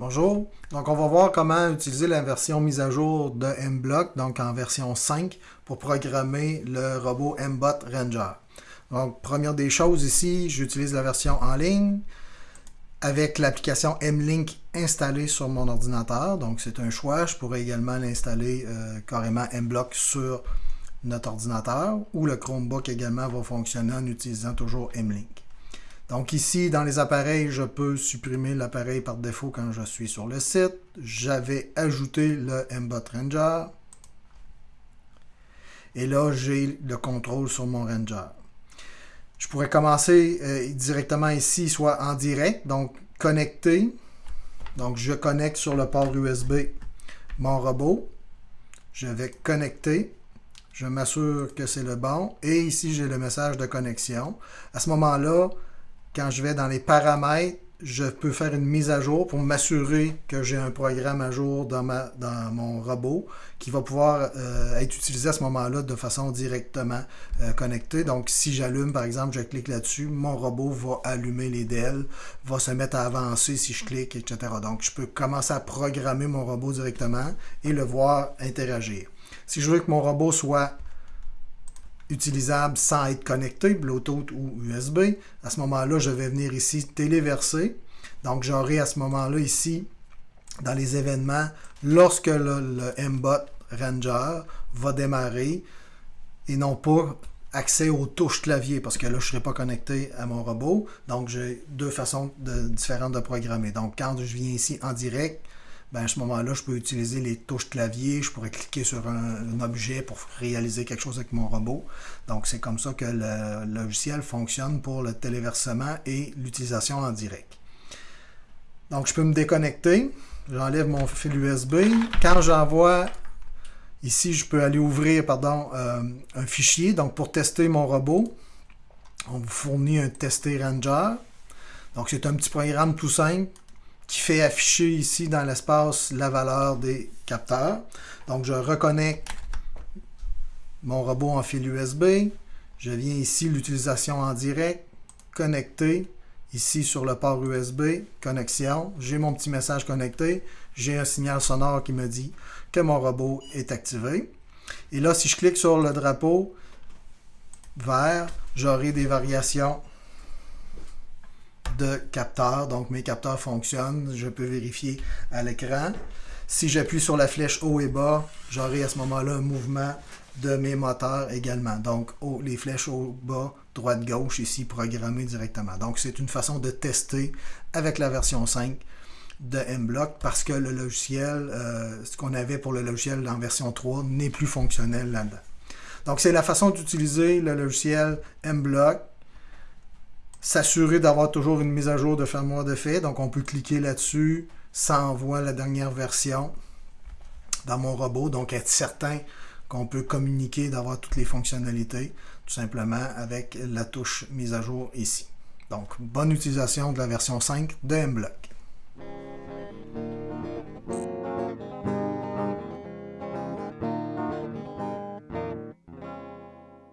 Bonjour, donc on va voir comment utiliser la version mise à jour de MBlock, donc en version 5, pour programmer le robot MBot Ranger. Donc première des choses ici, j'utilise la version en ligne avec l'application MLink installée sur mon ordinateur, donc c'est un choix, je pourrais également l'installer euh, carrément MBlock sur notre ordinateur ou le Chromebook également va fonctionner en utilisant toujours MLink. Donc ici, dans les appareils, je peux supprimer l'appareil par défaut quand je suis sur le site. J'avais ajouté le MBot Ranger. Et là, j'ai le contrôle sur mon Ranger. Je pourrais commencer euh, directement ici, soit en direct, donc connecter. Donc je connecte sur le port USB mon robot. Je vais connecter. Je m'assure que c'est le bon. Et ici, j'ai le message de connexion. À ce moment-là, quand je vais dans les paramètres, je peux faire une mise à jour pour m'assurer que j'ai un programme à jour dans, ma, dans mon robot qui va pouvoir euh, être utilisé à ce moment-là de façon directement euh, connectée. Donc, si j'allume, par exemple, je clique là-dessus, mon robot va allumer les DEL, va se mettre à avancer si je clique, etc. Donc, je peux commencer à programmer mon robot directement et le voir interagir. Si je veux que mon robot soit utilisable sans être connecté, Bluetooth ou USB. À ce moment-là, je vais venir ici téléverser. Donc, j'aurai à ce moment-là ici, dans les événements, lorsque le, MBOT Ranger va démarrer et non pas accès aux touches clavier parce que là, je ne serai pas connecté à mon robot. Donc, j'ai deux façons différentes de programmer. Donc, quand je viens ici en direct, ben, à ce moment-là, je peux utiliser les touches clavier, je pourrais cliquer sur un, objet pour réaliser quelque chose avec mon robot. Donc, c'est comme ça que le logiciel fonctionne pour le téléversement et l'utilisation en direct. Donc, je peux me déconnecter. J'enlève mon fil USB. Quand j'envoie, ici, je peux aller ouvrir pardon, euh, un fichier. Donc, pour tester mon robot, on vous fournit un tester ranger. Donc, c'est un petit programme tout simple qui fait afficher ici dans l'espace la valeur des capteurs. Donc, je reconnecte mon robot en fil USB. Je viens ici, l'utilisation en direct, connecter. Ici, sur le port USB, connexion. J'ai mon petit message connecté. J'ai un signal sonore qui me dit que mon robot est activé. Et là, si je clique sur le drapeau vert, j'aurai des variations de capteurs. Donc, mes capteurs fonctionnent. Je peux vérifier à l'écran. Si j'appuie sur la flèche haut et bas, j'aurai à ce moment-là un mouvement de mes moteurs également. Donc, les flèches haut, bas, droite, gauche, ici, programmées directement. Donc, c'est une façon de tester avec la version 5 de MBlock parce que le logiciel, euh, ce qu'on avait pour le logiciel en version 3 n'est plus fonctionnel là-dedans. Donc, c'est la façon d'utiliser le logiciel MBlock s'assurer d'avoir toujours une mise à jour de firmware de fait. Donc, on peut cliquer là-dessus. Ça envoie la dernière version dans mon robot. Donc, être certain qu'on peut communiquer, d'avoir toutes les fonctionnalités, tout simplement avec la touche mise à jour ici. Donc, bonne utilisation de la version 5 de MBlock.